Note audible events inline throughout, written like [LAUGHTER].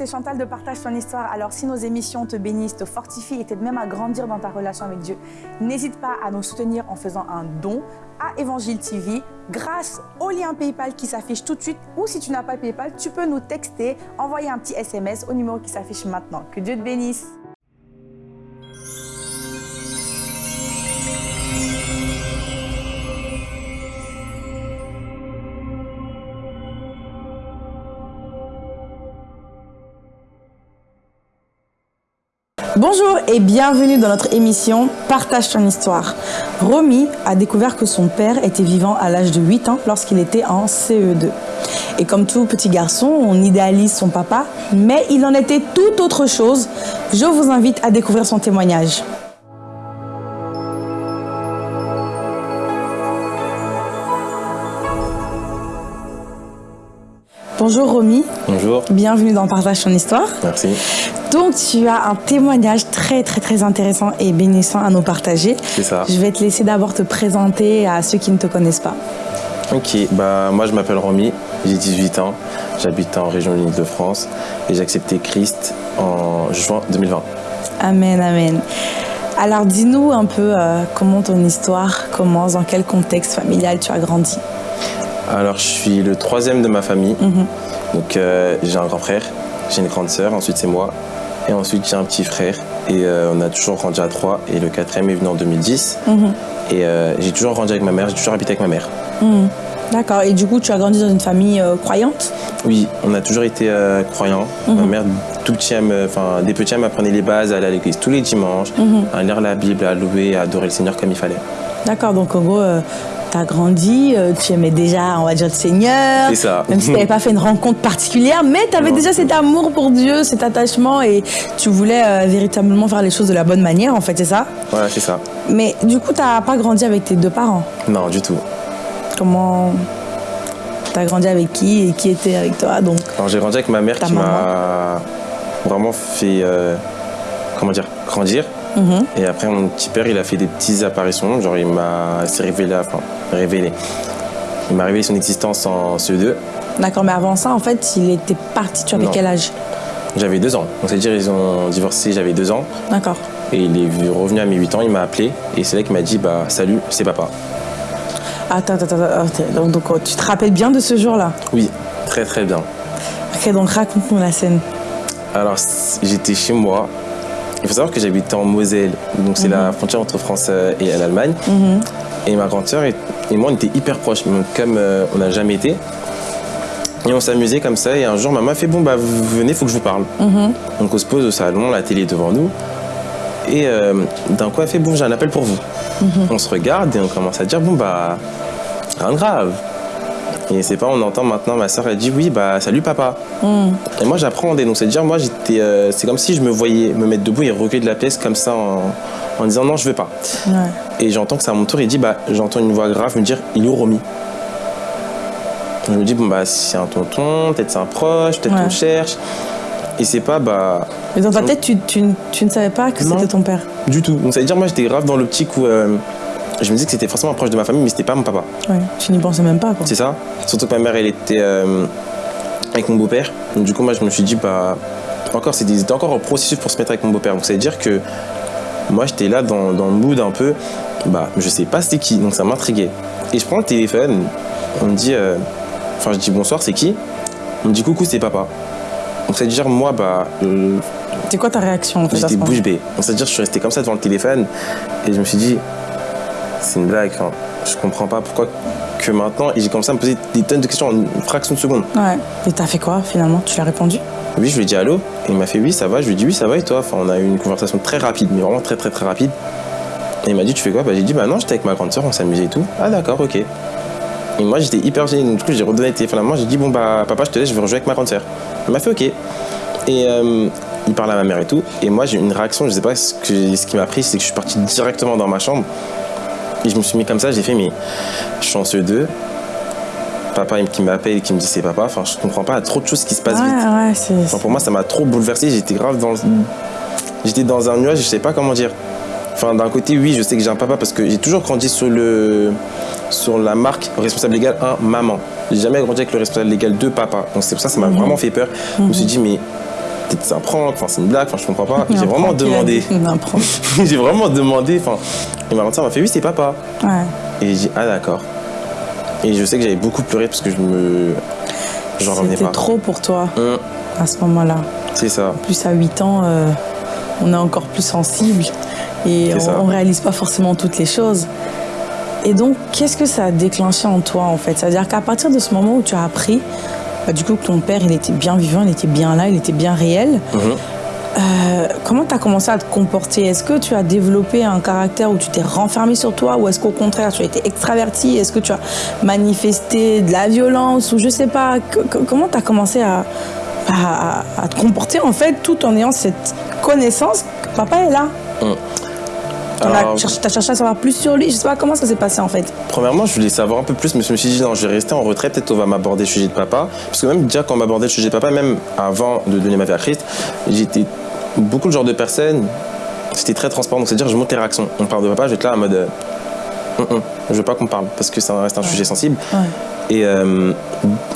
c'est Chantal de Partage ton histoire. Alors si nos émissions te bénissent, te fortifient et t'aident même à grandir dans ta relation avec Dieu, n'hésite pas à nous soutenir en faisant un don à Évangile TV grâce au lien PayPal qui s'affiche tout de suite ou si tu n'as pas PayPal, tu peux nous texter, envoyer un petit SMS au numéro qui s'affiche maintenant. Que Dieu te bénisse. Bonjour et bienvenue dans notre émission Partage ton histoire. Romy a découvert que son père était vivant à l'âge de 8 ans lorsqu'il était en CE2. Et comme tout petit garçon, on idéalise son papa, mais il en était tout autre chose. Je vous invite à découvrir son témoignage. Bonjour Romy. Bonjour. Bienvenue dans Partage ton histoire. Merci. Donc tu as un témoignage très très très intéressant et bénissant à nous partager. C'est ça. Je vais te laisser d'abord te présenter à ceux qui ne te connaissent pas. Ok, bah, moi je m'appelle Romy, j'ai 18 ans, j'habite en région de de france et j'ai accepté Christ en juin 2020. Amen, amen. Alors dis-nous un peu euh, comment ton histoire commence, dans quel contexte familial tu as grandi? Alors je suis le troisième de ma famille, Mhm. donc euh, j'ai un grand frère, j'ai une grande sœur, ensuite c'est moi, et ensuite j'ai un petit frère, et euh, on a toujours grandi à trois, et le quatrième est venu en 2010, Mhm. et euh, j'ai toujours grandi avec ma mère, j'ai toujours habité avec ma mère. Mhm. D'accord. Et du coup, tu as grandi dans une famille croyante? Oui, on a toujours été croyants. Ma mère, tout petit, enfin, des petits, elle m'apprenait les bases, à aller à l'église tous les dimanches, à lire la Bible, à louer, à adorer le Seigneur comme il fallait. D'accord. Donc en gros, as grandi, euh, tu aimais déjà, on va dire, le Seigneur. C'est ça. Même si tu n'avais pas fait une rencontre particulière, mais tu avais Non. déjà cet amour pour Dieu, cet attachement et tu voulais euh, véritablement faire les choses de la bonne manière, en fait, c'est ça? Voilà, c'est ça. Mais du coup, tu n'as pas grandi avec tes deux parents? Non, du tout. Comment tu as grandi avec qui et qui était avec toi donc? Alors, j'ai grandi avec ma mère qui m'a vraiment fait, euh, comment dire, grandir. Mhm. Et après, mon petit père, il a fait des petites apparitions. Genre, il m'a révélé, enfin, révélé. Il m'a révélé son existence en CE2. D'accord, mais avant ça, en fait, il était parti. Tu avais Non. quel âge? J'avais deux ans. Donc, c'est-à-dire, ils ont divorcé, j'avais deux ans. D'accord. Et il est revenu à mes 8 ans, il m'a appelé. Et c'est là qu'il m'a dit, bah, salut, c'est papa. Attends, attends, attends. Donc, donc, tu te rappelles bien de ce jour-là? Oui, très très bien. Ok, donc raconte-nous la scène. Alors, j'étais chez moi. Il faut savoir que j'habitais en Moselle, donc c'est la frontière entre France euh, et l'Allemagne. Mhm. Et ma grande sœur et, et moi, on était hyper proches, comme euh, on n'a jamais été. Et on s'amusait comme ça, et un jour, maman a fait Bon, bah, vous venez, faut que je vous parle. Mhm. Donc, on se pose au salon, la télé est devant nous. Et euh, d'un coup, elle fait Bon, j'ai un appel pour vous. On se regarde et on commence à dire Bon, bah, rien de grave. Et c'est pas, on entend maintenant ma soeur, elle dit Oui, bah, salut papa. Mhm. Et moi, j'appréhendais. Donc, c'est-à-dire, moi, j'étais. euh, c'est comme si je me voyais me mettre debout et reculer de la pièce comme ça en, en disant non, je veux pas. Ouais. Et j'entends que c'est à mon tour. Il dit bah, j'entends une voix grave me dire il est où Romy? Je me dis bon, bah, c'est un tonton, peut-être c'est un proche, peut-être Ouais. on cherche. Et c'est pas, bah, Mais dans ta tête, tu, tu, tu ne savais pas que c'était ton père du tout. Donc, ça veut dire, moi, j'étais grave dans l'optique où. euh, je me disais que c'était forcément un proche de ma famille, mais c'était pas mon papa. Ouais. Tu n'y pensais même pas, quoi. C'est ça. Surtout que ma mère, elle était euh, avec mon beau-père. Donc, du coup, moi, je me suis dit, bah, encore, c'était encore un processus pour se mettre avec mon beau-père. Donc, ça veut dire que moi, j'étais là dans, dans le mood un peu, bah, je sais pas c'était qui. Donc, ça m'intriguait. Et je prends le téléphone, on me dit, euh, enfin, je dis bonsoir, c'est qui? On me dit coucou, c'est papa. Donc, ça veut dire, moi, bah, euh, C'est quoi ta réaction, en fait, J'étais bouche bée. Donc, C'est-à-dire, je suis resté comme ça devant le téléphone et je me suis dit, c'est une blague. Enfin, je comprends pas pourquoi que maintenant. Et j'ai commencé à me poser des tonnes de questions en une fraction de seconde. Ouais. Et t'as fait quoi, finalement? Tu lui as répondu? Oui, je lui ai dit allô. Et il m'a fait oui, ça va. Je lui ai dit oui, ça va. Et toi? Enfin, on a eu une conversation très rapide, mais vraiment très, très, très rapide. Et il m'a dit, tu fais quoi? Bah, J'ai dit, bah non, j'étais avec ma grande soeur, on s'amusait et tout. Ah, d'accord, ok. Et moi, j'étais hyper gêné. Donc, du coup, j'ai redonné le téléphone à moi. J'ai dit, bon, bah, papa, je te laisse, je vais rejouer avec ma grande soeur. Il m'a fait ok. Et euh, il parle à ma mère et tout. Et moi, j'ai eu une réaction, je sais pas ce, que, ce qui m'a pris, c'est que je suis parti directement dans ma chambre. Et je me suis mis comme ça, j'ai fait, mais je suis en CE2. Papa qui m'appelle et qui me dit c'est papa. Enfin, je comprends pas, trop de choses qui se passent Ouais, vite. ouais. Enfin, pour moi, ça m'a trop bouleversé. J'étais grave dans. J'étais dans un nuage, je sais pas comment dire. Enfin, d'un côté, oui, je sais que j'ai un papa parce que j'ai toujours grandi sur, le, sur la marque responsable légal 1, maman. J'ai jamais grandi avec le responsable légal 2, papa. Donc c'est pour ça ça m'a vraiment fait peur. Je me suis dit, mais peut-être c'est un prank, enfin c'est une blague, enfin je comprends pas. J'ai vraiment demandé. [LAUGHS] j'ai vraiment demandé, enfin, et ma grande sœur m'a fait oui, c'est papa. Ouais. Et j'ai dit ah d'accord. Et je sais que j'avais beaucoup pleuré parce que je me. J'en revenais C'était pas. trop pour toi Hum, à ce moment-là. c'est ça. En plus à 8 ans, euh, on est encore plus sensible et on, on réalise pas forcément toutes les choses. Et donc, qu'est-ce que ça a déclenché en toi en fait? C'est-à-dire qu'à partir de ce moment où tu as appris, bah, du coup, que ton père, il était bien vivant, il était bien là, il était bien réel. Mhm. euh, comment tu as commencé à te comporter? Est-ce que tu as développé un caractère où tu t'es renfermé sur toi ou est-ce qu'au contraire tu as été extraverti? Est-ce que tu as manifesté de la violence ou je sais pas? Que- que- Comment tu as commencé à, à- à- à te comporter en fait tout en ayant cette connaissance que papa est là? Alors, Tu as cherché à savoir plus sur lui, je sais pas comment ça s'est passé en fait. Premièrement, je voulais savoir un peu plus, mais je me suis dit non, je vais rester en retrait. Peut-être on va m'aborder le sujet de papa, parce que même déjà quand on m'abordait le sujet de papa, même avant de donner ma vie à Christ, j'étais beaucoup le genre de personne. C'était très transparent, donc c'est-à-dire je monte les réactions. On parle de papa, je vais être là en mode, euh, hum, je veux pas qu'on parle, parce que ça reste un sujet sensible. Ouais. Et euh,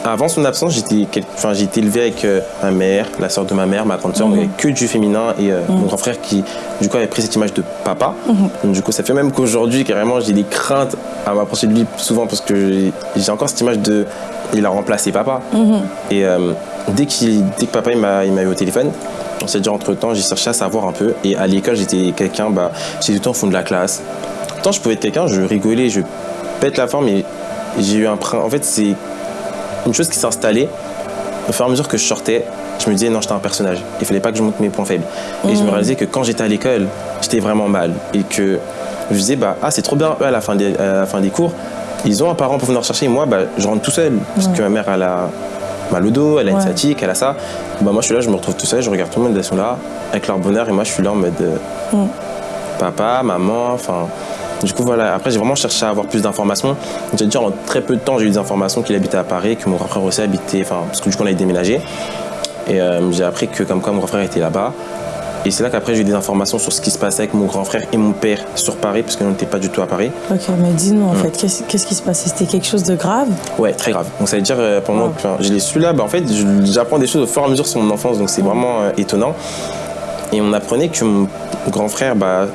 avant son absence, j'étais enfin, été élevé avec euh, ma mère, la sœur de ma mère, ma grande sœur, donc il y avait que du féminin et euh, mon grand frère qui, du coup, avait pris cette image de papa. Donc, du coup, ça fait même qu'aujourd'hui, carrément, j'ai des craintes à m'approcher de lui souvent parce que j'ai- encore cette image de. Il a remplacé papa. Et dès, que papa m'a eu au téléphone, on s'est dit entre temps, j'ai cherché à savoir un peu. Et à l'école, j'étais quelqu'un, bah, j'étais tout le temps au fond de la classe. Tant je pouvais être quelqu'un, je rigolais, je pète la forme, mais j'ai eu un. En fait, c'est une chose qui s'est installée. Au fur et à mesure que je sortais, je me disais non, j'étais un personnage. Il fallait pas que je montre mes points faibles. Et je me réalisais que quand j'étais à l'école, j'étais vraiment mal. Et que je disais, bah, ah, c'est trop bien, eux, à la fin des, à la fin des cours, ils ont un parent pour venir chercher. Et moi, bah, je rentre tout seul. Parce que ma mère, elle a mal au dos, elle a une Ouais. sciatique, elle a ça. Bah, moi, je suis là, je me retrouve tout seul, je regarde tout le monde, ils sont là, avec leur bonheur. Et moi, je suis là en mode euh, Mm. papa, maman, enfin. Du coup, voilà. Après, j'ai vraiment cherché à avoir plus d'informations. J'ai dit, en très peu de temps, j'ai eu des informations qu'il habitait à Paris, que mon grand frère aussi habitait, enfin, parce que du coup, on a déménagé. Et euh, j'ai appris que, comme quoi, mon grand frère était là-bas. Et c'est là qu'après, j'ai eu des informations sur ce qui se passait avec mon grand frère et mon père sur Paris, parce nous n'étions pas du tout à Paris. Ok, mais dis-nous Mm. en fait, qu'est-ce qui se passait? C'était quelque chose de grave? Ouais, très grave. Donc ça veut dire, euh, pendant que je l'ai su là, bah, en fait, j'apprends des choses au fur et à mesure sur mon enfance, donc c'est vraiment euh, étonnant. Et on apprenait que mon grand frère, bah,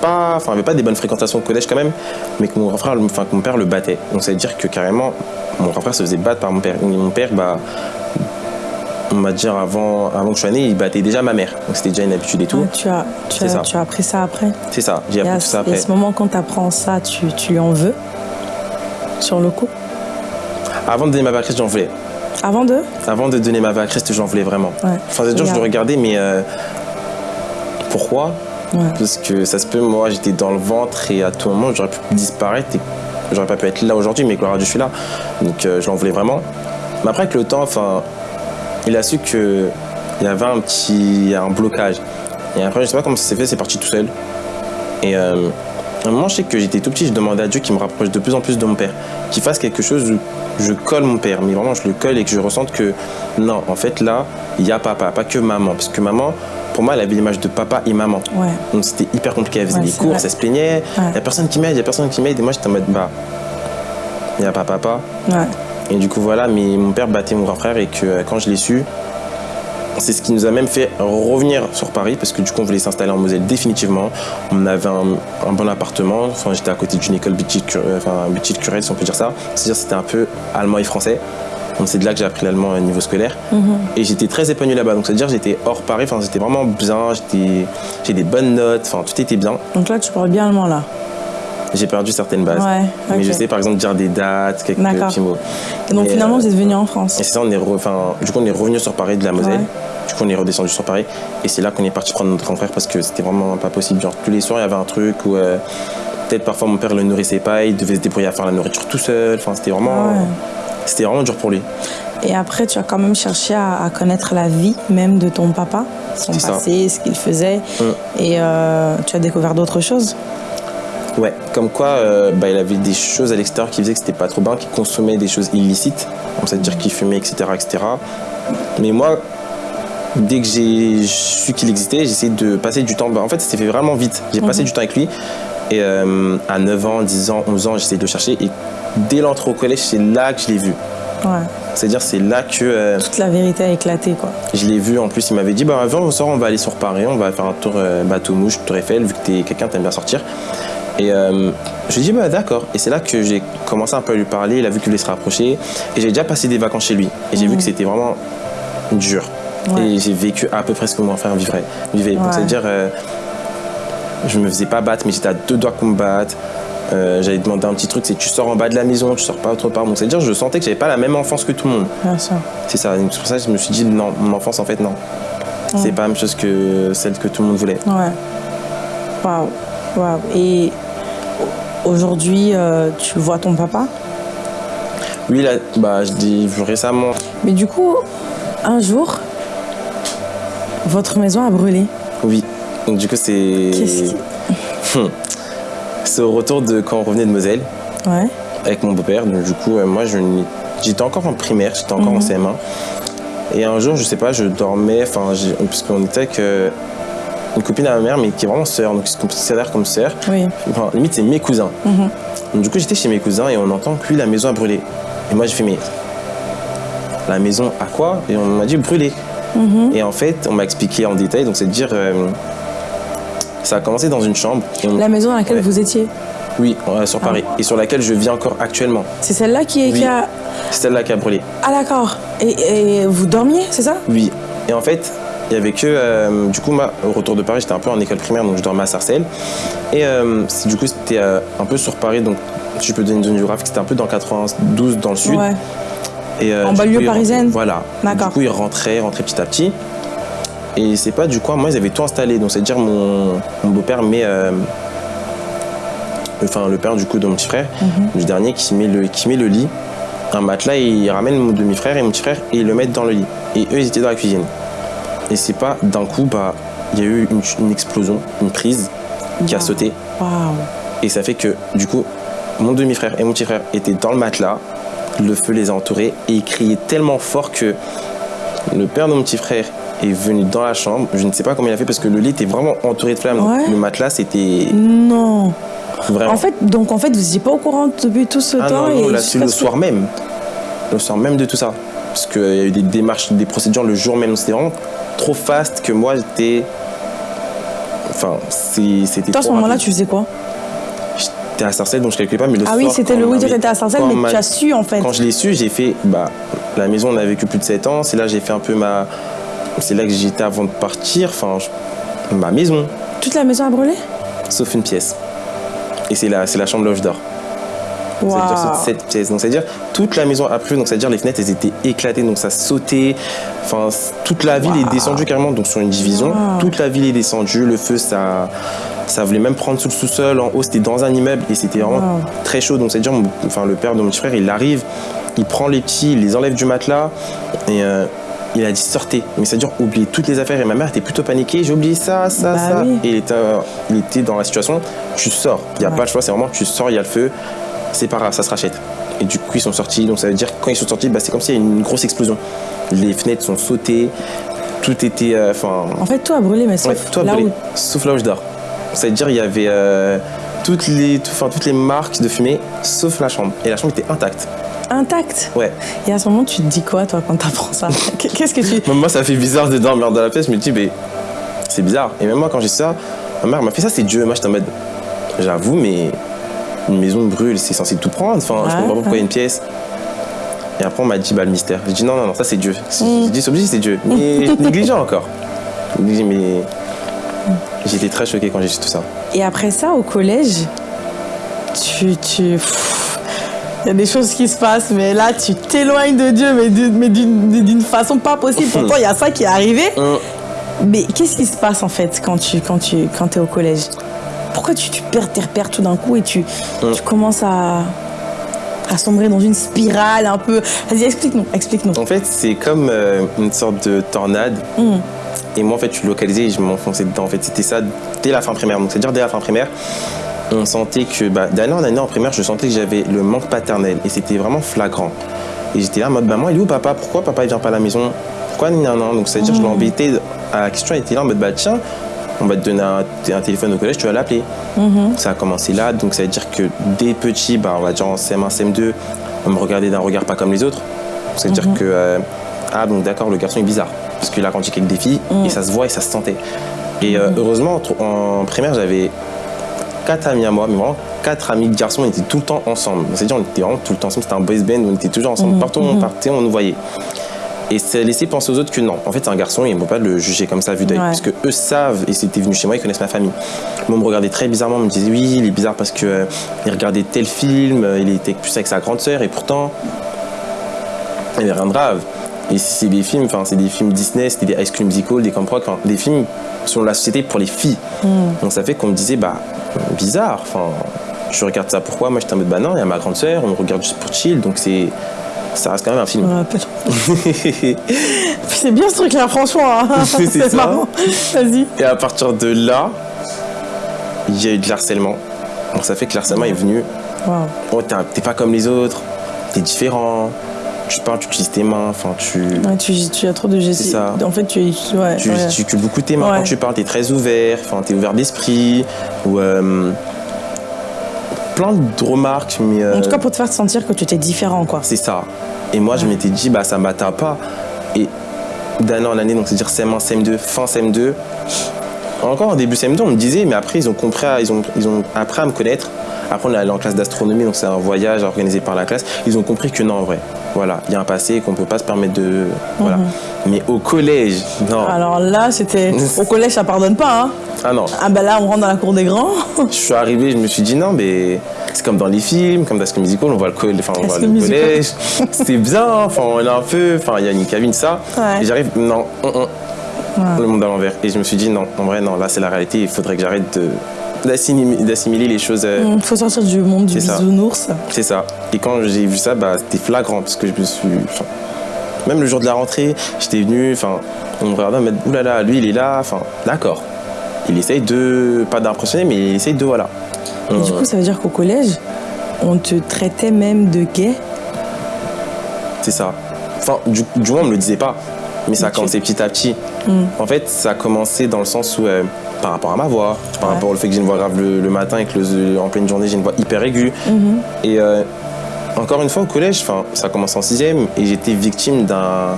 pas, enfin, avait pas des bonnes fréquentations au collège quand même, mais que mon grand frère, enfin, que mon père le battait. Donc ça veut dire que carrément, mon grand frère se faisait battre par mon père. Et mon père, bah, on va dire avant, avant que je sois né, il battait déjà ma mère. Donc c'était déjà une habitude et tout. Tu, as, tu, as, ça. tu as appris ça après C'est ça, j'ai Et appris tout ça et après. à ce moment, quand tu apprends ça, tu, tu lui en veux? Sur le coup? Avant de donner ma vie à Christ, j'en voulais. Avant de? Avant de donner ma vie à Christ, j'en voulais vraiment. Ouais. Enfin, c'est dur, je le regardais, mais euh, pourquoi? Parce que ça se peut, moi, j'étais dans le ventre et à tout moment, j'aurais pu disparaître et j'aurais pas pu être là aujourd'hui, mais gloire à Dieu, je suis là. Donc, euh, je l'en voulais vraiment. Mais après, avec le temps, enfin, il a su que il y avait un petit un blocage. Et après, je sais pas comment ça s'est fait, c'est parti tout seul. Et euh, à un moment, je sais que j'étais tout petit, je demandais à Dieu qu'il me rapproche de plus en plus de mon père, qu'il fasse quelque chose où je colle mon père, mais vraiment je le colle et que je ressente que non, en fait là, il y a papa, pas que maman, parce que maman, pour moi, elle avait l'image de papa et maman. Ouais. Donc c'était hyper compliqué, elle faisait Ouais, des courses, vrai. elle se plaignait, il Ouais. y a personne qui m'aide, il y a personne qui m'aide, et moi j'étais en mode bah, il n'y a pas papa. Et du coup, voilà, mais mon père battait mon grand frère et que euh, quand je l'ai su, c'est ce qui nous a même fait revenir sur Paris parce que du coup, on voulait s'installer en Moselle définitivement. On avait un, un bon appartement. Enfin, j'étais à côté d'une école petite, cur- euh, enfin, si on peut dire ça. C'est-à-dire, c'était un peu allemand et français. Donc, c'est de là que j'ai appris l'allemand au niveau scolaire. Et j'étais très épanoui là-bas. Donc, c'est-à-dire, j'étais hors Paris. Enfin, c'était vraiment bien. J'étais, j'ai des bonnes notes. Enfin, tout était bien. Donc là, tu parles bien allemand là. J'ai perdu certaines bases. Ouais, Mais je sais, par exemple, dire des dates, quelques petits mots. Et donc finalement, euh, vous êtes venu en France. Et c'est ça, on est re- enfin, du coup, on est revenu sur Paris de la Moselle. Ouais. Du coup, on est redescendu sur Paris. Et c'est là qu'on est parti prendre notre grand frère parce que c'était vraiment pas possible. Genre, tous les soirs, il y avait un truc où euh, peut-être parfois mon père le nourrissait pas, il devait se débrouiller à faire la nourriture tout seul. Enfin, c'était vraiment, ouais. C'était vraiment dur pour lui. Et après, tu as quand même cherché à, à connaître la vie même de ton papa, son ça. passé, ce qu'il faisait. Mm. Et euh, tu as découvert d'autres choses? Ouais, comme quoi, euh, bah, il avait des choses à l'extérieur qui faisaient que c'était pas trop bien, qu'il consommait des choses illicites, donc c'est-à-dire qu'il fumait, etc., etc. Mais moi, dès que j'ai su qu'il existait, j'ai essayé de passer du temps. Bah, en fait, ça s'est fait vraiment vite. J'ai passé du temps avec lui. Et euh, à 9 ans, 10 ans, 11 ans, j'ai essayé de le chercher. Et dès l'entrée au collège, c'est là que je l'ai vu. Ouais. C'est-à-dire, c'est là que euh, Toute la vérité a éclaté, quoi. je l'ai vu. En plus, il m'avait dit Bah, viens, on sort, on va aller sur Paris, on va faire un tour euh, bateau mouche, Tour Eiffel, vu que t'es quelqu'un, t'aimes bien sortir. Et euh, je lui ai dit Bah, d'accord. Et c'est là que j'ai commencé un peu à lui parler. Il a vu qu'il voulait se rapprocher. Et j'ai déjà passé des vacances chez lui. Et j'ai vu que c'était vraiment dur. Ouais. Et j'ai vécu à peu près ce que mon frère vivrait. vivait. Ouais. c'est-à-dire, euh, je me faisais pas battre, mais j'étais à deux doigts qu'on me batte. Euh, j'avais demandé un petit truc, c'est tu sors en bas de la maison, tu sors pas autre part. Donc c'est-à-dire, je sentais que j'avais pas la même enfance que tout le monde. Bien sûr. C'est ça. C'est pour ça que je me suis dit non, mon enfance en fait non. C'est pas la même chose que celle que tout le monde voulait. Ouais. Waouh. Waouh. Et aujourd'hui, euh, tu vois ton papa? Oui, là, bah, je dis récemment. Mais du coup, un jour, votre maison a brûlé. Oui. Donc du coup, c'est. Qu'est-ce qui- C'est au retour de quand on revenait de Moselle Ouais. avec mon beau-père. Donc du coup, euh, moi, je j'étais encore en primaire, j'étais encore en CM1. Et un jour, je sais pas, je dormais, enfin, j'ai- puisqu'on était avec euh, une copine à ma mère, mais qui est vraiment sœur, donc c'est considère comme sœur. Oui. Enfin, limite, c'est mes cousins. Donc, du coup, j'étais chez mes cousins et on entend que lui, la maison a brûlé. Et moi, j'ai fait, mais la maison à quoi? Et on m'a dit brûler. Et en fait, on m'a expliqué en détail, donc c'est de dire, euh, ça a commencé dans une chambre. On- La maison dans laquelle Ouais. vous étiez, Oui, sur Paris. Et sur laquelle je vis encore actuellement. c'est celle-là qui, est qui Oui. a. C'est celle-là qui a brûlé. Ah d'accord. Et, et vous dormiez, c'est ça? Oui. Et en fait, il y avait que. euh, du coup, moi, au retour de Paris, j'étais un peu en école primaire, donc je dormais à Sarcelles. Et euh, du coup, c'était euh, un peu sur Paris, donc si je peux donner une zone géographique, c'était un peu dans 92, dans le sud. Ouais. Et, En banlieue il parisienne rentrait- Voilà. D'accord. Du coup, ils rentraient, rentraient petit à petit. Et c'est pas du coup, moi, ils avaient tout installé. Donc, c'est-à-dire, mon, mon beau-père met. euh, enfin, le père du coup de mon petit frère, Mhm. du dernier, qui met, le, qui met le lit, un matelas, et il ramène mon demi-frère et mon petit frère et ils le mettent dans le lit. Et eux, ils étaient dans la cuisine. Et c'est pas d'un coup, bah, il y a eu une, une explosion, une prise qui a Wow. sauté. Waouh. Et ça fait que, du coup, mon demi-frère et mon petit frère étaient dans le matelas, le feu les a entourés et ils criaient tellement fort que le père de mon petit frère est venu dans la chambre. Je ne sais pas comment il a fait parce que le lit était vraiment entouré de flammes. Ouais. Le matelas, c'était Non. vraiment. En fait, donc en fait, vous n'étiez pas au courant depuis tout ce ah temps non, non, et là, c'est le soir même. Le soir même de tout ça. Parce qu'il y a eu des démarches, des procédures le jour même. C'était vraiment trop fast que moi, j'étais. Enfin, c'était. Toi, à ce moment-là, tu faisais quoi J'étais à Sarcelles, donc je calculais pas, mais le Ah soir. oui, c'était le oui, tu étais à Sarcelles, mais m'a- tu as su en fait. Quand je l'ai su, j'ai fait, bah, la maison, on a vécu plus de 7 ans. C'est là j'ai fait un peu ma. C'est là que j'étais avant de partir. Enfin, je- ma maison, Toute la maison a brûlé? Sauf une pièce. Et c'est la, c'est la chambre là où je dors. C'est-à-dire cette pièce. Donc, c'est-à-dire toute la maison a plu. Donc, c'est-à-dire les fenêtres, elles étaient éclatées. Donc, ça sautait. Enfin, toute la ville est descendue carrément. Donc, sur une division, Wow. toute la ville est descendue. Le feu, ça. Ça voulait même prendre sous le sous-sol. En haut, c'était dans un immeuble et c'était vraiment Wow. très chaud. Donc, c'est-à-dire, enfin, le père de mon petit frère, il arrive, il prend les petits, il les enlève du matelas et euh, il a dit sortez. Mais c'est-à-dire, oubliez toutes les affaires. Et ma mère était plutôt paniquée. J'ai oublié ça, ça, Bah ça. oui. Et il était, euh, il était dans la situation tu sors. Il n'y a Ouais. pas le choix, c'est vraiment tu sors, il y a le feu. C'est pas grave, ça se rachète. Et du coup, ils sont sortis. Donc, ça veut dire que quand ils sont sortis, bah, c'est comme s'il y a une grosse explosion. Les fenêtres sont sautées. Tout était. euh. En fait, tout a brûlé, mais sauf Ouais, tout a là brûlé, où. sauf là où je dors. C'est-à-dire il y avait euh, toutes, les, tout- toutes les marques de fumée, sauf la chambre. Et la chambre était intacte. Intact. Ouais. Et à ce moment, tu te dis quoi, toi, quand t'apprends ça [LAUGHS] Qu'est-ce que tu. Moi, ça fait bizarre de dormir dans la pièce. Je me dis, mais c'est bizarre. Et même moi, quand j'ai ça, ma mère m'a fait ça, c'est Dieu. Moi, j'étais en mode, j'avoue, mais une maison brûle, c'est censé tout prendre. Enfin, je Ouais, comprends pas pourquoi ouais. une pièce. Et après, on m'a dit, bah, le mystère. J'ai dit, non, non, non, ça, c'est Dieu. Mm. J'ai dit, c'est obligé, c'est Dieu. [LAUGHS] Mais négligent encore. Mais j'étais très choqué quand j'ai su tout ça. Et après ça, au collège, tu. tu... Il y a des choses qui se passent, mais là, tu t'éloignes de Dieu, mais d'une façon pas possible. Pourtant, il y a ça qui est arrivé. Hum. Mais qu'est-ce qui se passe, en fait, quand tu quand tu, quand es au collège? Pourquoi tu, tu perds tes repères tout d'un coup et tu, Hum. tu commences à, à sombrer dans une spirale un peu? Vas-y, explique-nous, explique-nous. En fait, c'est comme euh, une sorte de tornade. Et moi, en fait, je suis localisé et je m'enfonçais dedans. En fait, c'était ça dès la fin primaire. Donc, c'est-à-dire dès la fin primaire, on sentait que, bah, d'année en année en primaire, je sentais que j'avais le manque paternel. Et c'était vraiment flagrant. Et j'étais là en mode, maman, il est où papa? Pourquoi papa il vient pas à la maison? Pourquoi non, non Donc, c'est-à-dire, je l'embêtais à la question. Il était là en mode, bah, tiens, on va te donner un, un téléphone au collège, tu vas l'appeler. Ça a commencé là. Donc, ça veut dire que dès petit, bah, on va dire en CM1, CM2, on me regardait d'un regard pas comme les autres. C'est-à-dire que, euh, ah, donc d'accord, le garçon est bizarre. Parce qu'il a grandi avec des filles et ça se voit et ça se sentait. Et euh, heureusement, en, en primaire, j'avais quatre amis à moi, mais vraiment quatre amis de garçons, on était tout le temps ensemble. C'est-à-dire, on était vraiment tout le temps ensemble, c'était un boys band, on était toujours ensemble. Partout où on partait, on nous voyait. Et ça laissait penser aux autres que non. En fait, c'est un garçon et il ne faut pas le juger comme ça, vu d'œil. Ouais. Parce que eux savent, et c'était venu chez moi, ils connaissent ma famille. Moi, on me regardait très bizarrement, on me disait oui, il est bizarre parce qu'il regardait tel film, euh, il était plus avec sa grande sœur, et pourtant, il n'y avait rien de grave. Et c'est des films, enfin, c'est des films Disney, c'était des High School Musical, des Camp Rock, des films sur la société pour les filles. Donc ça fait qu'on me disait, bah, bizarre, enfin, je regarde ça pourquoi? Moi, j'étais en mode, bah non, il y a ma grande sœur, on me regarde juste pour chill, donc c'est. Ça reste quand même un film. [LAUGHS] C'est bien ce truc-là, franchement. hein. [LAUGHS] C'est ça. marrant. Vas-y. Et à partir de là, il y a eu de l'harcèlement. Donc ça fait que l'harcèlement est venu. Waouh. Oh, t'es pas comme les autres, t'es différent. Tu parles, tu utilises tes mains, enfin, tu, Ouais, tu, tu as trop de gestes. C'est ça. En fait, tu es. Ouais, tu ouais. gesticules beaucoup tes mains quand tu parles, t'es très ouvert, enfin, t'es ouvert d'esprit. Ou. euh, plein de remarques, mais. euh, En tout cas, pour te faire sentir que tu étais différent, quoi. c'est ça. Et moi, je m'étais dit, bah, ça m'atteint pas. Et d'année en année, donc c'est-à-dire CM1, CM2, fin CM2, encore en début CM2, on me disait, mais après, ils ont compris, à- ils ont, ils ont appris à me connaître. Après, on est allé en classe d'astronomie, donc c'est un voyage organisé par la classe. Ils ont compris que non, en vrai, voilà, il y a un passé qu'on peut pas se permettre de. Voilà. Mais au collège, non. Alors là, c'était. [LAUGHS] Au collège, ça pardonne pas, hein. Ah non. Ah ben là, on rentre dans la cour des grands. [LAUGHS] Je suis arrivé, je me suis dit non, mais c'est comme dans les films, comme dans School Musical, on voit le, coll- enfin, on voit le collège. [LAUGHS] C'était bien, enfin, on est un peu, enfin, il y a une cabine, ça. Ouais. Et j'arrive, non, le monde à l'envers. Et je me suis dit non, en vrai, non, là, c'est la réalité, il faudrait que j'arrête de d'assimiler les choses. euh, Il faut sortir du monde du bisounours. C'est ça. Et quand j'ai vu ça, bah, c'était flagrant parce que je me suis. enfin, même le jour de la rentrée, j'étais venu, enfin, on me regardait, dit, oulala, lui, il est là, enfin, d'accord. Il essaye de, pas d'impressionner, mais il essaye de, voilà. Et du coup, ça veut dire qu'au collège, on te traitait même de gay? C'est ça. Enfin, du, du moins, on me le disait pas. Mais ça a commencé petit à petit. Hmm. En fait, ça a commencé dans le sens où, euh, par rapport à ma voix, par Ouais. rapport au fait que j'ai une voix grave le, le matin et que le- en pleine journée, j'ai une voix hyper aiguë. Mhm. Et euh, encore une fois, au collège, ça a commencé en sixième et j'étais victime d'un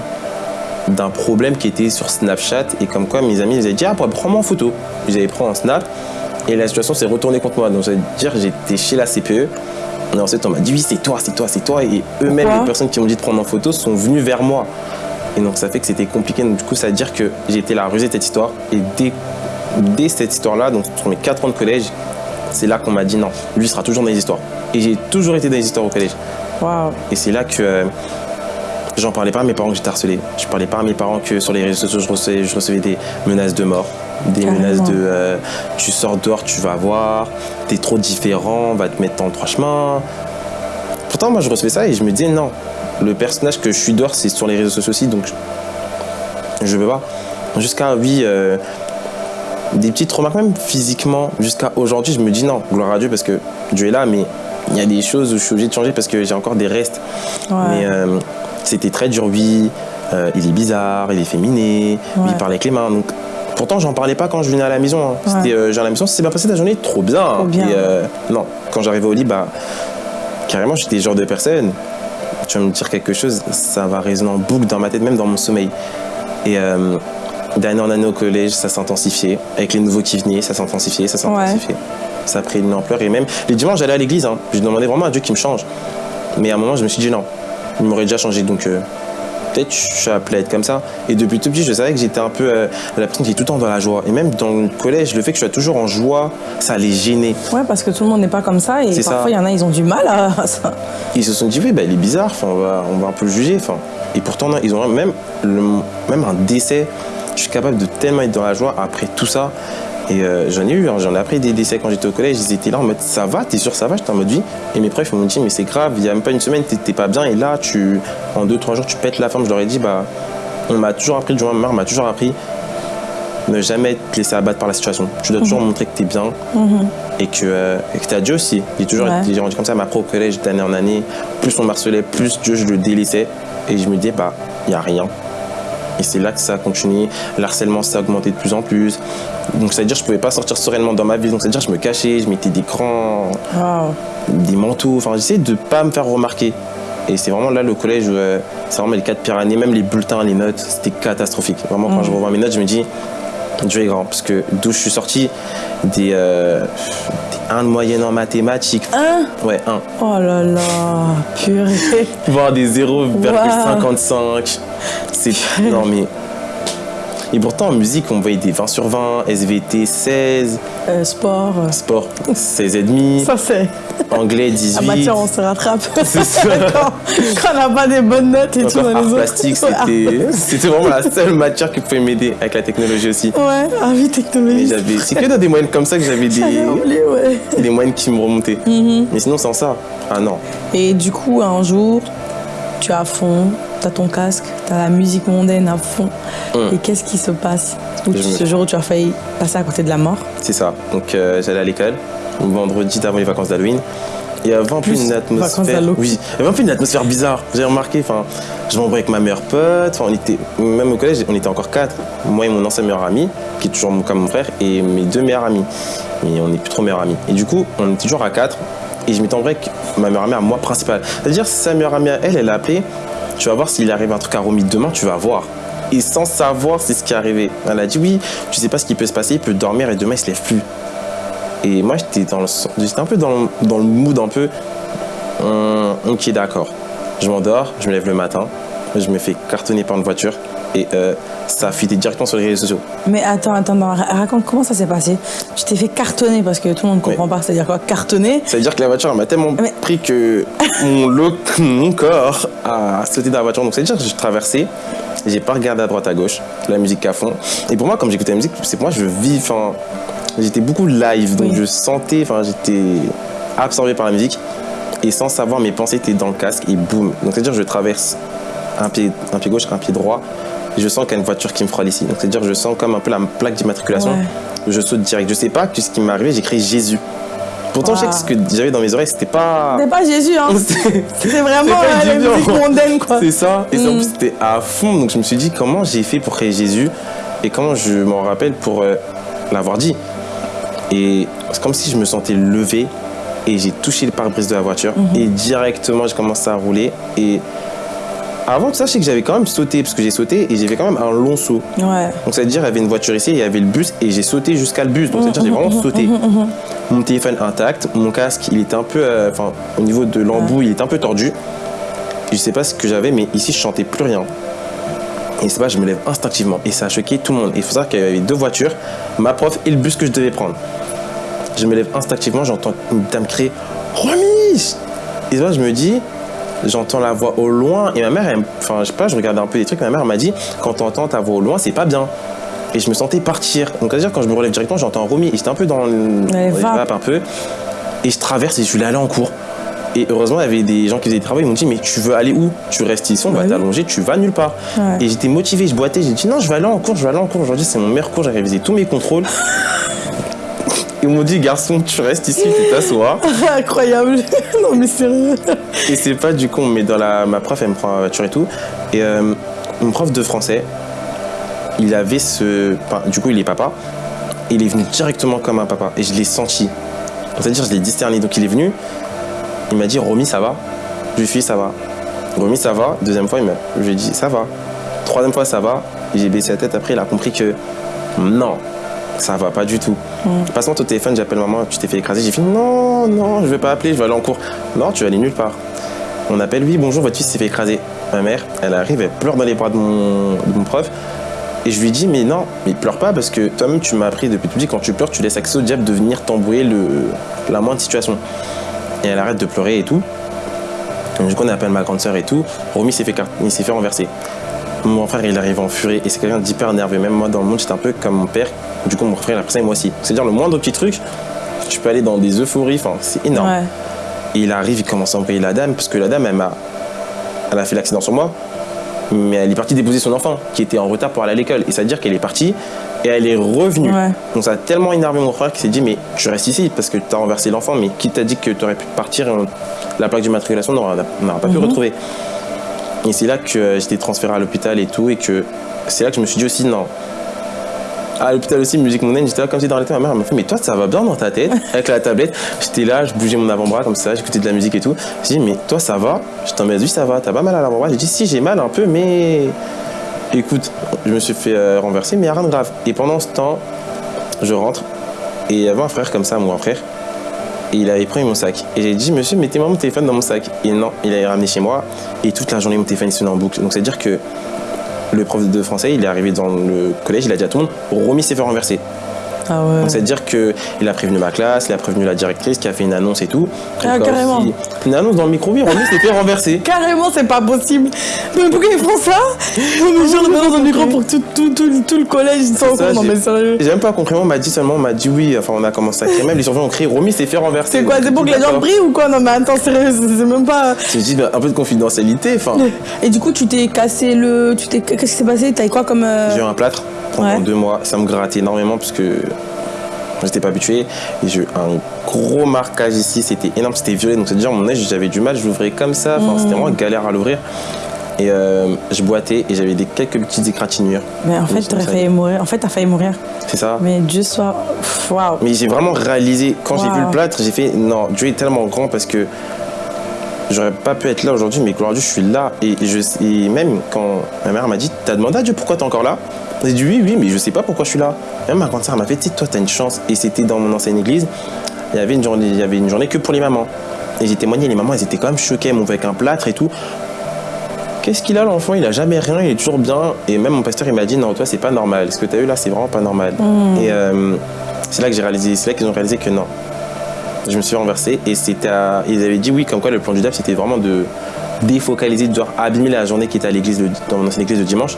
d'un problème qui était sur Snapchat et comme quoi mes amis ils avaient dit ah prends-moi en photo ils avaient pris en snap et la situation s'est retournée contre moi donc ça veut dire j'étais chez la CPE et ensuite on m'a dit oui c'est toi c'est toi c'est toi et eux-mêmes les personnes qui m'ont dit de prendre en photo sont venues vers moi et donc ça fait que c'était compliqué donc du coup ça veut dire que j'ai été la rusée de cette histoire et dès, dès cette histoire là donc sur mes 4 ans de collège c'est là qu'on m'a dit non lui sera toujours dans les histoires et j'ai toujours été dans les histoires au collège Waouh. et c'est là que euh, j'en parlais pas à mes parents que j'étais harcelé. Je parlais pas à mes parents que sur les réseaux sociaux, je recevais, je recevais des menaces de mort, des Carrément. menaces de euh, tu sors dehors, tu vas voir, t'es trop différent, on va te mettre dans le trois chemins. Pourtant, moi, je recevais ça et je me disais non, le personnage que je suis dehors, c'est sur les réseaux sociaux aussi, donc je, je veux pas. Jusqu'à, oui, euh, des petites remarques, même physiquement, jusqu'à aujourd'hui, je me dis non, gloire à Dieu, parce que Dieu est là, mais il y a des choses où je suis obligé de changer parce que j'ai encore des restes. Ouais. Mais euh, c'était très dur, oui. euh, il est bizarre, il est féminé, Ouais. il parle avec les mains. Donc, pourtant, j'en parlais pas quand je venais à la maison. hein. Ouais. C'était, euh, j'ai l'impression, c'est bien passé ta journée, trop bien. Trop bien. Et, euh, non, quand j'arrivais au lit, bah, carrément, j'étais le genre de personne. Tu vas me dire quelque chose, ça va résonner en boucle dans ma tête, même dans mon sommeil. Et euh, d'année en année au collège, ça s'intensifiait. Avec les nouveaux qui venaient, ça s'intensifiait, ça s'intensifiait. Ça a pris une ampleur. Et même les dimanches, j'allais à l'église. Hein. Je demandais vraiment à Dieu qu'il me change. Mais à un moment, je me suis dit non, il m'aurait déjà changé. Donc euh, peut-être je suis appelé à être comme ça. Et depuis tout petit, je savais que j'étais un peu euh, la personne qui est tout le temps dans la joie. Et même dans le collège, le fait que je sois toujours en joie, ça les gênait. Ouais, parce que tout le monde n'est pas comme ça et parfois il y en a, ils ont du mal à [LAUGHS] ça. Ils se sont dit, oui, bah, il est bizarre, on, va, on va un peu le juger. Et pourtant, non, ils ont même, le, même un décès. Je suis capable de tellement être dans la joie après tout ça. Et euh, j'en ai eu, hein, j'en ai appris des décès quand j'étais au collège. Ils étaient là en mode, ça va, t'es sûr, ça va? J'étais en mode, oui. Et mes profs, ils m'ont dit, mais c'est grave, il n'y a même pas une semaine, t'es pas bien. Et là, tu, en deux, trois jours, tu pètes la forme. Je leur ai dit, bah, on m'a toujours appris, Joël Mar m'a toujours appris, ne jamais te laisser abattre par la situation. Tu dois toujours montrer que t'es bien et que, euh, que t'as Dieu aussi. J'ai toujours Ouais. été rendu comme ça, ma propre collège d'année en année. Plus on me harcelait, plus Dieu je le délaissais. Et je me disais, bah, il n'y a rien. Et c'est là que ça a continué. L'harcèlement s'est augmenté de plus en plus. Donc ça veut dire que je pouvais pas sortir sereinement dans ma vie. Donc ça veut dire que je me cachais, je mettais des Waouh. des manteaux. Enfin, j'essayais de pas me faire remarquer. Et c'est vraiment là le collège où euh, c'est vraiment les quatre pires années, même les bulletins, les notes, c'était catastrophique. Vraiment, quand je revois mes notes, je me dis, Dieu est grand. Parce que d'où je suis sorti, des, euh, des 1 de moyenne en mathématiques. Un? Ouais, 1. Oh là là, purée. [LAUGHS] Voire des 0,55. C'est. [LAUGHS] Non, mais. Et pourtant, en musique, on voyait des 20 sur 20, SVT 16, Euh, sport. sport 16,5, Ça, c'est. anglais Ah 18. bah tiens, on se rattrape. [LAUGHS] C'est ça. quand, quand on n'a pas des bonnes notes et tout dans art les autres. plastique, c'était vraiment la seule matière qui pouvait m'aider avec la technologie aussi. Ouais, ah oui, technologie. c'est que dans des moyennes comme ça que j'avais des, oublié, ouais. des moyennes qui me remontaient. Mhm. Mais sinon, sans ça, ah non. Et du coup, un jour, tu à fond, tu as ton casque, tu as la musique mondaine à fond. Mm. Et qu'est-ce qui se passe tu- Ce jour où tu as failli passer à côté de la mort C'est ça. Donc euh, j'allais à l'école, vendredi avant les vacances d'Halloween. Il y avait un peu Plus une atmosphère. Oui, il y avait un peu une atmosphère bizarre. Vous avez remarqué, enfin, je m'embrouillais avec ma meilleure pote. Enfin, on était, même au collège, on était encore quatre. Moi et mon ancien meilleur ami, qui est toujours mon- comme mon frère, et mes deux meilleurs amis. Mais on n'est plus trop meilleurs amis. Et du coup, on était toujours à quatre. Et je m'étais embrouillé avec ma meilleure amie à moi principale. C'est-à-dire, sa meilleure amie à elle, elle a appelé. Tu vas voir s'il arrive un truc à Romy demain, tu vas voir. Et sans savoir, c'est ce qui est arrivé. Elle a dit oui, tu sais pas ce qui peut se passer, il peut dormir et demain il se lève plus. Et moi j'étais dans le, j'étais un peu dans le, dans mood un peu. hum, ok d'accord. Je m'endors, je me lève le matin, je me fais cartonner par une voiture et euh, ça a directement sur les réseaux sociaux. Mais attends, attends, non, raconte comment ça s'est passé? Tu t'es fait cartonner parce que tout le monde ne comprend pas, c'est-à-dire quoi? Cartonner? Ça veut dire que la voiture m'a tellement Mais- pris que mon, [LAUGHS] lo- mon corps a sauté dans la voiture. Donc ça veut dire que j'ai traversé, j'ai pas regardé à droite à gauche, la musique à fond. Et pour moi, comme j'écoutais la musique, c'est pour moi je vis, enfin, j'étais beaucoup live, donc Oui. je sentais, enfin j'étais absorbé par la musique et sans savoir mes pensées étaient dans le casque et boum. Donc c'est à dire que je traverse un pied, un pied gauche, un pied droit. Et je sens qu'il y a une voiture qui me frôle ici. Donc c'est à dire que je sens comme un peu la plaque d'immatriculation. Ouais. Je saute direct. Je sais pas que ce qui m'est arrivé, j'ai crié Jésus. Pourtant, je sais que ce que j'avais dans mes oreilles, c'était pas. C'est pas Jésus, hein [LAUGHS] C'était- vraiment euh, la Jésus, musique mondaine, quoi. C'est ça. Et ça, Mm. c'était à fond. Donc je me suis dit, comment j'ai fait pour créer Jésus? Et comment je m'en rappelle pour euh, l'avoir dit? Et c'est comme si je me sentais levé et j'ai touché le pare-brise de la voiture Mhm. et directement j'ai commencé à rouler. Et avant tout ça, je sais que j'avais quand même sauté parce que j'ai sauté et j'ai fait quand même un long saut. Ouais. Donc ça veut dire il y avait une voiture ici, il y avait le bus et j'ai sauté jusqu'à le bus. Donc ça veut dire j'ai vraiment sauté. Mon téléphone intact, mon casque il était un peu, euh, enfin au niveau de l'embout il était un peu tordu. Je sais pas ce que j'avais mais ici je chantais plus rien. Et c'est pas, je me lève instinctivement et ça a choqué tout le monde. Et il faut savoir qu'il y avait deux voitures, ma prof et le bus que je devais prendre. Je me lève instinctivement, j'entends une dame crier Remise Et là je me dis, j'entends la voix au loin et ma mère, elle- enfin je sais pas, je regardais un peu des trucs, ma mère m'a dit quand t'entends ta voix au loin c'est pas bien. Et je me sentais partir. Donc à dire quand je me relève directement j'entends Romy et j'étais un peu dans, le, vapes un peu. Et je traverse et je voulais aller en cours. Et heureusement, il y avait des gens qui faisaient des travaux. Ils m'ont dit, mais tu veux aller où? Tu restes ici, on va Bah oui. t'allonger, tu vas nulle part. Ouais. Et j'étais motivé, je boitais. J'ai dit, non, je vais aller en cours, je vais aller en cours. Aujourd'hui, c'est mon meilleur cours, j'ai révisé tous mes contrôles. Ils m'ont dit, garçon, tu restes ici, tu t'assois. [LAUGHS] Incroyable. [LAUGHS] non, mais sérieux. Et c'est pas du coup, on me met dans la. Ma prof, elle me prend la voiture et tout. Et euh, mon prof de français, il avait ce. du coup, il est papa. Et il est venu directement comme un papa. Et je l'ai senti. C'est-à-dire, je l'ai discerné. Donc, il est venu. Il m'a dit, Romy, ça va? Je lui ai dit, ça va. Romy, ça va? Deuxième fois, il m'a... je lui ai dit, ça va. Troisième fois, ça va. J'ai baissé la tête. Après, il a compris que non, ça va pas du tout. Passe-moi ton téléphone, j'appelle maman, tu t'es fait écraser. J'ai fait non, non, je vais pas appeler, je vais aller en cours. Non, tu vas aller nulle part. On appelle, oui, bonjour, votre fils s'est fait écraser. Ma mère, elle arrive, elle pleure dans les bras de mon, prof. Et je lui dis, mais non, mais pleure pas parce que toi-même, tu m'as appris depuis tout petit, quand tu pleures, tu laisses accès au diable de venir t'embrouiller le, la moindre situation. Et elle arrête de pleurer et tout. Donc, du coup, on appelle ma grande sœur et tout. Romy s'est fait, fait renverser. Mon frère, il arrive en furie et c'est quelqu'un d'hyper nerveux. Même moi, dans le monde, j'étais un peu comme mon père. Du coup, mon frère, il a pris ça et moi aussi. C'est-à-dire, le moindre petit truc, tu peux aller dans des euphories, enfin, c'est énorme. Ouais. Et il arrive, il commence à envoyer la dame, parce que la dame, elle, m'a, elle a fait l'accident sur moi, mais elle est partie déposer son enfant, qui était en retard pour aller à l'école. Et ça veut dire qu'elle est partie, et elle est revenue. Ouais. Donc ça a tellement énervé mon frère qu'il s'est dit, mais tu restes ici, parce que tu as renversé l'enfant, mais qui t'a dit que tu aurais pu partir, euh, la plaque d'immatriculation, on n'aura pas pu retrouver? Et c'est là que euh, j'étais transféré à l'hôpital et tout, et que c'est là que je me suis dit aussi, non, À l'hôpital aussi, musique mondaine, j'étais là comme si dans l'été, ma mère m'a fait, mais toi, ça va bien dans ta tête [LAUGHS] avec la tablette. J'étais là, je bougeais mon avant-bras comme ça, j'écoutais de la musique et tout. J'ai dit, mais toi, ça va? Je t'en mets oui, ça va, t'as pas mal à l'avant-bras? J'ai dit, si, j'ai mal un peu, mais écoute, je me suis fait euh, renverser, mais rien de grave. Et pendant ce temps, je rentre et il y avait un frère comme ça, mon grand frère. Et il avait pris mon sac. Et j'ai dit, monsieur, mettez-moi mon téléphone dans mon sac. Et non, il avait ramené chez moi. Et toute la journée, mon téléphone il sonnait en boucle. Donc, c'est-à-dire que le prof de français, il est arrivé dans le collège, il a dit à tout le monde, Romy s'est fait renverser. Ah ouais. C'est-à-dire qu'il a prévenu ma classe, il a prévenu la directrice qui a fait une annonce et tout. Ah, Donc, carrément. aussi, Une annonce dans le micro, oui, Romy s'est fait renverser. [LAUGHS] Carrément, c'est pas possible. Mais pourquoi ils font ça? On me genre dans un micro pour que tout, tout, tout, tout le collège Ça, compte. Non, mais sérieux. J'ai même pas compris, on m'a dit seulement, on m'a dit oui, enfin on a commencé à crier, même les surveillants ont crié, Romy s'est fait renverser. C'est quoi C'est pour que les gens brillent ou quoi? Non, mais attends, sérieux, c'est même pas. Me dis, un peu de confidentialité, enfin. [LAUGHS] Et du coup, tu t'es cassé le. Tu. Qu'est-ce qui s'est passé? T'as eu quoi comme. euh, J'ai eu un plâtre pendant Ouais. deux mois, ça me grattait énormément parce que j'étais pas habitué. Et j'ai eu un gros marquage ici, c'était énorme, c'était violet, donc c'est-à-dire mon œil, j'avais du mal, je l'ouvrais comme ça, enfin c'était vraiment galère à l'ouvrir. Et euh, je boitais et j'avais des quelques petites égratignures. Mais en fait, t'aurais failli mourir. En fait, t'as failli mourir. C'est ça. Mais Dieu soit. Waouh. Mais j'ai vraiment réalisé, quand j'ai vu le plâtre, j'ai fait non, Dieu est tellement grand parce que j'aurais pas pu être là aujourd'hui, mais gloire à Dieu, je suis là. Et, je, et même quand ma mère m'a dit, t'as demandé à Dieu pourquoi t'es encore là? J'ai dit oui, oui, mais je sais pas pourquoi je suis là. Même ma grande sœur m'a fait, toi, t'as une chance. Et c'était dans mon ancienne église, il y avait une journée, il y avait une journée que pour les mamans. Et j'ai témoigné, les mamans, elles étaient quand même choquées, elles avec un plâtre et tout. Qu'est-ce qu'il a l'enfant? Il a jamais rien, il est toujours bien. Et même mon pasteur, il m'a dit non, toi, c'est pas normal. Ce que tu as eu là, c'est vraiment pas normal. Et euh, c'est là que j'ai réalisé, c'est là qu'ils ont réalisé que non. Je me suis renversé et c'était à- ils avaient dit oui, comme quoi le plan du DAP, c'était vraiment de défocaliser, de devoir abîmer la journée qui était à l'église, le- dans mon ancienne église de dimanche.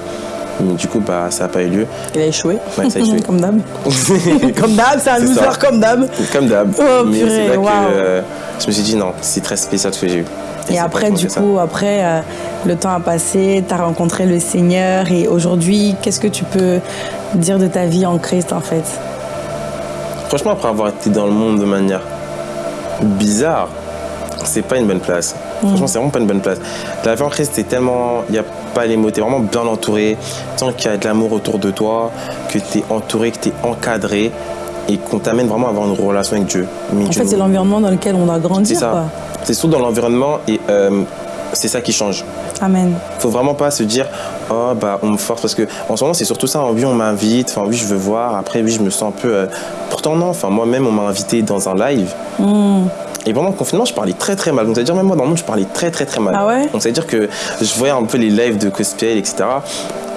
Mais du coup, bah, ça n'a pas eu lieu. Il a échoué. Ouais, ça a échoué. [LAUGHS] comme d'hab. [LAUGHS] comme d'hab, c'est un loser comme d'hab. Comme d'hab. Oh, Mais c'est que euh, je me suis dit non, c'est très spécial ce que j'ai eu. Et après, du ça. coup, après, euh, le temps a passé, tu as rencontré le Seigneur. Et aujourd'hui, qu'est-ce que tu peux dire de ta vie en Christ, en fait? Franchement, après avoir été dans le monde de manière bizarre, c'est pas une bonne place. Franchement, c'est vraiment pas une bonne place. La vie en Christ, c'est tellement. Il n'y a pas les mots, t'es vraiment bien entouré. Tant qu'il y a de l'amour autour de toi, que t'es entouré, que t'es encadré et qu'on t'amène vraiment à avoir une relation avec Dieu. Mais En Dieu fait, c'est l'environnement dans lequel on doit C'est grandir. ça. C'est surtout dans l'environnement et euh, c'est ça qui change. Amen. faut vraiment pas se dire oh bah on me force parce que en ce moment c'est surtout ça oui on m'invite enfin oui je veux voir. Après oui je me sens un peu euh, pourtant non. Enfin moi-même on m'a invité dans un live. Hmm. et pendant le confinement je parlais très très mal. Donc c'est à dire même moi dans le monde je parlais très très très mal. Ah ouais? Donc c'est à dire que je voyais un peu les lives de cosplay etc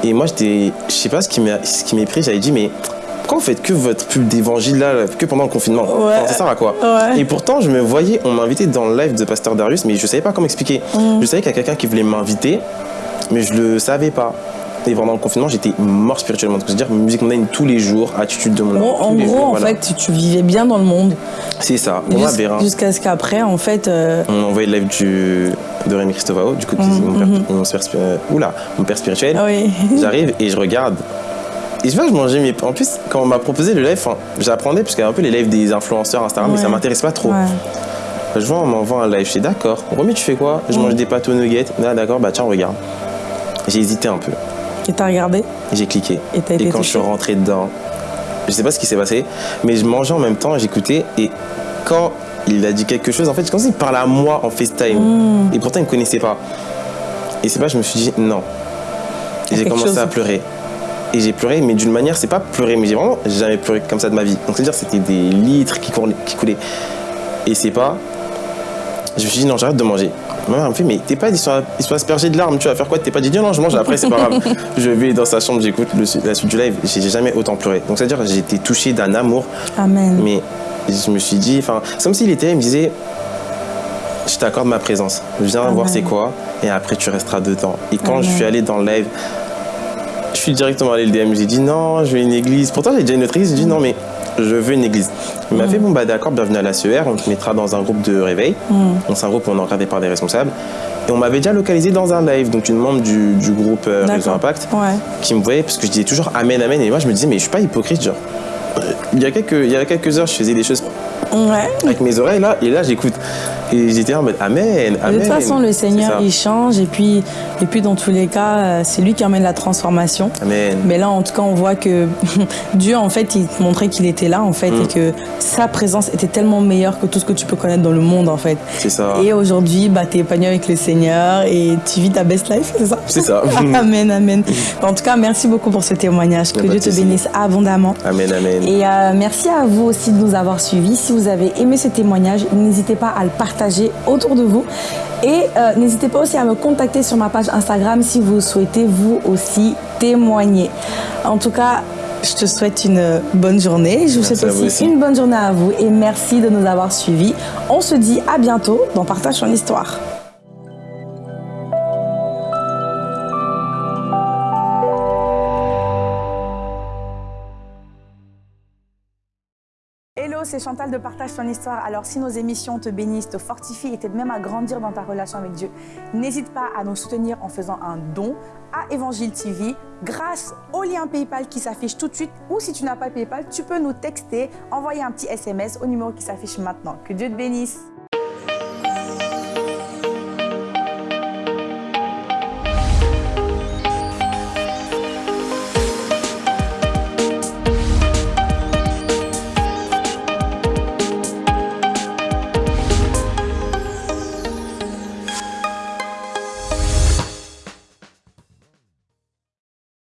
et moi j'étais je sais pas ce qui m'est pris. J'avais dit mais pourquoi vous faites que votre pub d'évangile là que pendant le confinement Ouais. Enfin, ça sert à quoi Ouais. et pourtant, je me voyais, on m'a invité dans le live de Pasteur Darius, mais je savais pas comment expliquer. Mm. Je savais qu'il y a quelqu'un qui voulait m'inviter, mais je le savais pas. Et pendant le confinement, j'étais mort spirituellement. C'est-à-dire musique mondaine tous les jours, attitude de mon Bon, en gros, jours, en voilà. fait, tu, tu vivais bien dans le monde. C'est ça. On Jus- Jusqu'à ce qu'après, en fait. euh, On envoyé le live du, de Rémi Christovao, du coup, mon, père, mon père euh, oula, mon père spirituel. ah oui. J'arrive et je regarde. Et je vois, je mangeais mes. En plus, quand on m'a proposé le live, enfin, j'apprenais, parce qu'il y a un peu les lives des influenceurs Instagram, mais ça m'intéresse pas trop. Ouais. Je vois, on m'envoie un live, je suis d'accord. Romy, tu fais quoi? Je mange des pâtes aux nuggets. Ah, d'accord, bah tiens, regarde. J'ai hésité un peu. Et t'as regardé? J'ai cliqué. Et t'as été quand je suis rentré dedans, je sais pas ce qui s'est passé, mais je mangeais en même temps, j'écoutais. Et quand il a dit quelque chose, en fait, comme s'il parlait à moi en FaceTime. Hmm. Et pourtant, il me connaissait pas. Et c'est pas, je me suis dit non. Et j'ai commencé chose. à pleurer. Et j'ai pleuré, mais d'une manière, c'est pas pleurer, mais j'ai vraiment jamais pleuré comme ça de ma vie. Donc c'est-à-dire, c'était des litres qui, courlaient- qui coulaient. Et c'est pas. Je me suis dit, non, j'arrête de manger. Ma mère me fait, mais t'es pas, ils sont, ils sont aspergés de larmes, tu vas faire quoi? T'es pas dit, non, je mange après, c'est pas grave. [LAUGHS] je vais dans sa chambre, j'écoute la suite du live, j'ai jamais autant pleuré. Donc c'est-à-dire, j'ai été touché d'un amour, Amen. mais je me suis dit, enfin, c'est comme s'il était, il me disait, je t'accorde ma présence, viens Amen. voir c'est quoi, et après tu resteras dedans. Et quand Amen. je suis allé dans le live, je suis directement allé le DM, j'ai dit non, je veux une église. Pourtant j'ai déjà une autre église, j'ai dit non mais je veux une église. Il m'a fait bon bah d'accord, bienvenue à la CER, on te mettra dans un groupe de réveil. Donc c'est un groupe où on est encadré par des responsables. Et on m'avait déjà localisé dans un live, donc une membre du, du groupe euh, Réseau. Impact Ouais. qui me voyait parce que je disais toujours amen amen et moi je me disais mais je suis pas hypocrite genre euh, il y a quelques il y a quelques heures je faisais des choses Ouais. Avec mes oreilles là, et là j'écoute. Et j'étais en mode Amen, Amen. De toute façon, le Seigneur, il change et puis, et puis dans tous les cas, euh, c'est lui qui amène la transformation. Amen. Mais là, en tout cas, on voit que [LAUGHS] Dieu, en fait, il te montrait qu'il était là, en fait, Mm. et que sa présence était tellement meilleure que tout ce que tu peux connaître dans le monde, en fait. C'est ça. Et aujourd'hui, bah, tu es épanoui avec le Seigneur et tu vis ta best life, c'est ça? C'est ça. [LAUGHS] amen, amen. [LAUGHS] En tout cas, merci beaucoup pour ce témoignage. Que Dieu te bénisse abondamment. Amen, amen. Et euh, merci à vous aussi de nous avoir suivis. Si vous avez aimé ce témoignage, n'hésitez pas à le partager autour de vous. Et euh, n'hésitez pas aussi à me contacter sur ma page Instagram si vous souhaitez vous aussi témoigner. En tout cas, je te souhaite une bonne journée. Je vous Merci souhaite vous aussi. une bonne journée à vous et merci de nous avoir suivis. On se dit à bientôt dans Partage ton histoire. C'est Chantal de Partage ton histoire. Alors, si nos émissions te bénissent, te fortifient et t'aident même à grandir dans ta relation avec Dieu, n'hésite pas à nous soutenir en faisant un don à Évangile TV grâce au lien PayPal qui s'affiche tout de suite. Ou si tu n'as pas PayPal, tu peux nous texter, envoyer un petit SMS au numéro qui s'affiche maintenant. Que Dieu te bénisse.